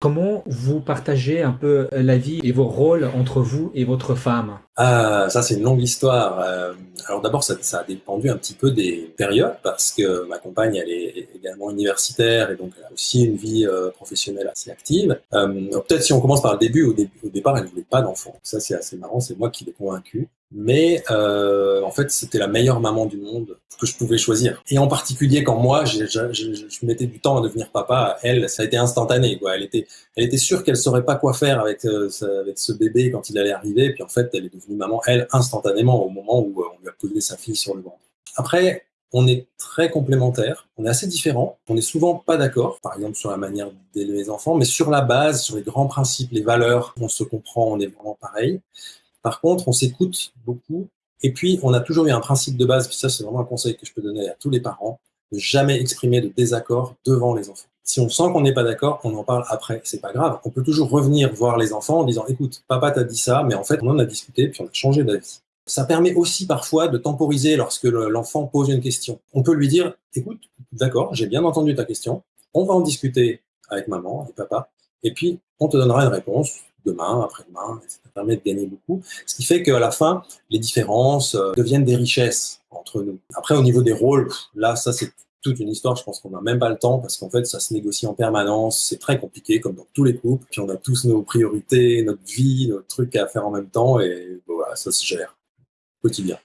Comment vous partagez un peu la vie et vos rôles entre vous et votre femme? Ah, ça c'est une longue histoire. Euh, alors d'abord, ça, ça, a dépendu un petit peu des périodes parce que ma compagne, elle est également universitaire et donc elle a aussi une vie euh, professionnelle assez active. Euh, Peut-être si on commence par le début, au, départ, elle ne voulait pas d'enfant. Ça c'est assez marrant, c'est moi qui l'ai convaincu. Mais euh, en fait, c'était la meilleure maman du monde que je pouvais choisir. Et en particulier quand moi, je, mettais du temps à devenir papa, elle, ça a été instantané. Elle était, sûre qu'elle saurait pas quoi faire avec, euh, avec ce bébé quand il allait arriver. Puis en fait, elle est devenue maman, elle, instantanément au moment où euh, on lui a posé sa fille sur le ventre. Après, on est très complémentaires, on est assez différents, on est souvent pas d'accord, par exemple sur la manière d'élever les enfants, mais sur la base, sur les grands principes, les valeurs, on se comprend, on est vraiment pareil. Par contre, on s'écoute beaucoup. Et puis, on a toujours eu un principe de base, puis ça, c'est vraiment un conseil que je peux donner à tous les parents, de jamais exprimer de désaccord devant les enfants. Si on sent qu'on n'est pas d'accord, on en parle après. C'est pas grave. On peut toujours revenir voir les enfants en disant, écoute, papa t'a dit ça, mais en fait, on en a discuté, puis on a changé d'avis. Ça permet aussi parfois de temporiser lorsque l'enfant pose une question. On peut lui dire, écoute, d'accord, j'ai bien entendu ta question, on va en discuter avec maman et papa, et puis on te donnera une réponse demain, après-demain, ça permet de gagner beaucoup. Ce qui fait qu'à la fin, les différences euh, deviennent des richesses entre nous. Après, au niveau des rôles, là, ça c'est toute une histoire, je pense qu'on n'a même pas le temps parce qu'en fait, ça se négocie en permanence, c'est très compliqué comme dans tous les couples, puis on a tous nos priorités, notre vie, nos trucs à faire en même temps et voilà, ça se gère quotidien.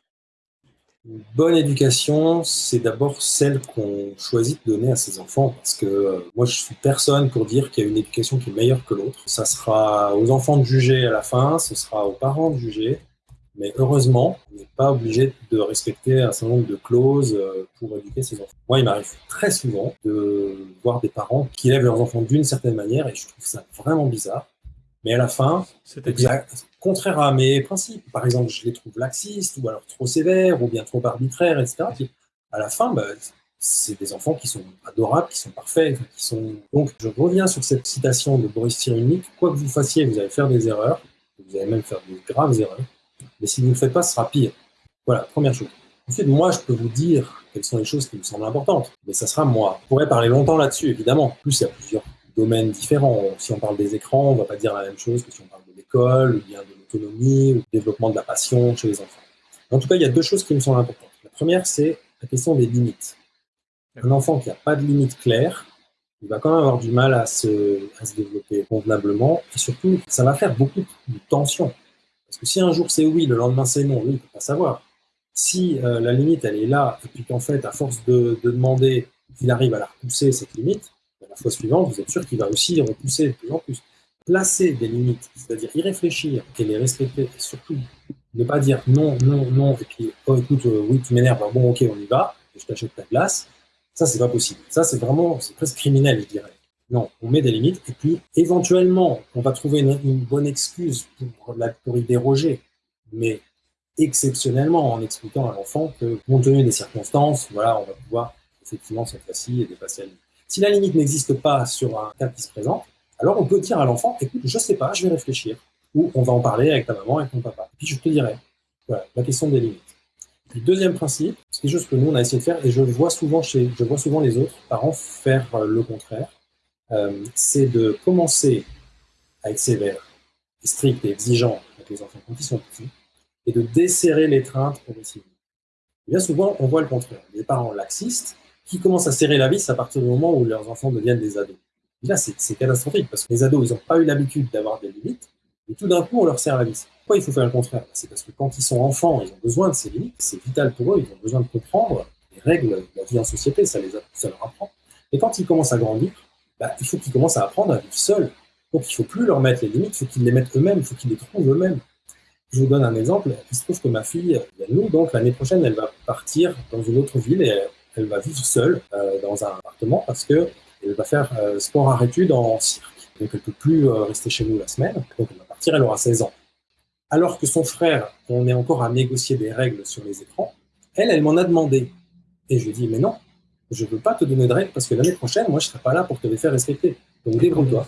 Une bonne éducation, c'est d'abord celle qu'on choisit de donner à ses enfants, parce que euh, moi je suis personne pour dire qu'il y a une éducation qui est meilleure que l'autre. Ça sera aux enfants de juger à la fin, ce sera aux parents de juger, mais heureusement, on n'est pas obligé de respecter un certain nombre de clauses euh, pour éduquer ses enfants. Moi, il m'arrive très souvent de voir des parents qui élèvent leurs enfants d'une certaine manière, et je trouve ça vraiment bizarre. Mais à la fin, c'est exact contraire à mes principes. Par exemple, je les trouve laxistes, ou alors trop sévères, ou bien trop arbitraires, etc. Puis, à la fin, bah, c'est des enfants qui sont adorables, qui sont parfaits, qui sont... Donc, je reviens sur cette citation de Boris Cyrulnik, quoi que vous fassiez, vous allez faire des erreurs, vous allez même faire des graves erreurs, mais si vous ne le faites pas, ce sera pire. Voilà, première chose. Ensuite, moi, je peux vous dire quelles sont les choses qui me semblent importantes, mais ça sera moi. On pourrait parler longtemps là-dessus, évidemment. En plus, il y a plusieurs domaines différents. Si on parle des écrans, on ne va pas dire la même chose que si on parle de l'école, ou bien de l'autonomie, ou du développement de la passion chez les enfants. En tout cas, il y a deux choses qui me semblent importantes. La première, c'est la question des limites. Un enfant qui n'a pas de limites claires, il va quand même avoir du mal à se, à se développer convenablement, et surtout, ça va faire beaucoup de tension. Parce que si un jour c'est oui, le lendemain c'est non, lui, il ne peut pas savoir. Si euh, la limite, elle est là, et puis qu'en fait, à force de, de demander, il arrive à la repousser, cette limite, la fois suivante, vous êtes sûr qu'il va aussi repousser de plus en plus. Placer des limites, c'est-à-dire y réfléchir et les respecter, et surtout ne pas dire non, non, non, et puis, oh écoute, euh, oui, tu m'énerves, bon, ok, on y va, je t'achète ta glace. Ça, c'est pas possible. Ça, c'est vraiment, c'est presque criminel, je dirais. Non, on met des limites, et puis, éventuellement, on va trouver une, bonne excuse pour, la, pour y déroger. Mais exceptionnellement, en expliquant à l'enfant que, compte tenu des circonstances, voilà, on va pouvoir effectivement cette fois-ci dépasser la limite. Si la limite n'existe pas sur un cas qui se présente, alors on peut dire à l'enfant, écoute, je sais pas, je vais réfléchir, ou on va en parler avec ta maman, avec ton papa. Puis je te dirai. Voilà, la question des limites. Puis deuxième principe, c'est quelque chose que nous on a essayé de faire, et je vois souvent chez, je vois souvent les autres parents faire le contraire, euh, c'est de commencer à être sévère, et strict et exigeant avec les enfants quand ils sont petits, et de desserrer l'étreinte progressivement. Bien souvent, on voit le contraire. Les parents laxistes, qui commencent à serrer la vis à partir du moment où leurs enfants deviennent des ados. Là, c'est catastrophique parce que les ados, ils n'ont pas eu l'habitude d'avoir des limites et tout d'un coup, on leur serre la vis. Pourquoi il faut faire le contraire? C'est parce que quand ils sont enfants, ils ont besoin de ces limites, c'est vital pour eux, ils ont besoin de comprendre les règles de la vie en société, ça, les ça leur apprend. Et quand ils commencent à grandir, bah, il faut qu'ils commencent à apprendre à vivre seuls. Donc il ne faut plus leur mettre les limites, il faut qu'ils les mettent eux-mêmes, il faut qu'ils les trouvent eux-mêmes. Je vous donne un exemple. Il se trouve que ma fille, nous, donc l'année prochaine, elle va partir dans une autre ville et elle va vivre seule euh, dans un appartement parce que elle va faire euh, sport à études en cirque. Donc elle peut plus euh, rester chez nous la semaine. Donc elle va partir, elle aura 16 ans. Alors que son frère, on est encore à négocier des règles sur les écrans, elle, elle m'en a demandé. Et je lui ai dit, mais non, je ne veux pas te donner de règles parce que l'année prochaine, moi, je ne serai pas là pour te les faire respecter. Donc débrouille-toi.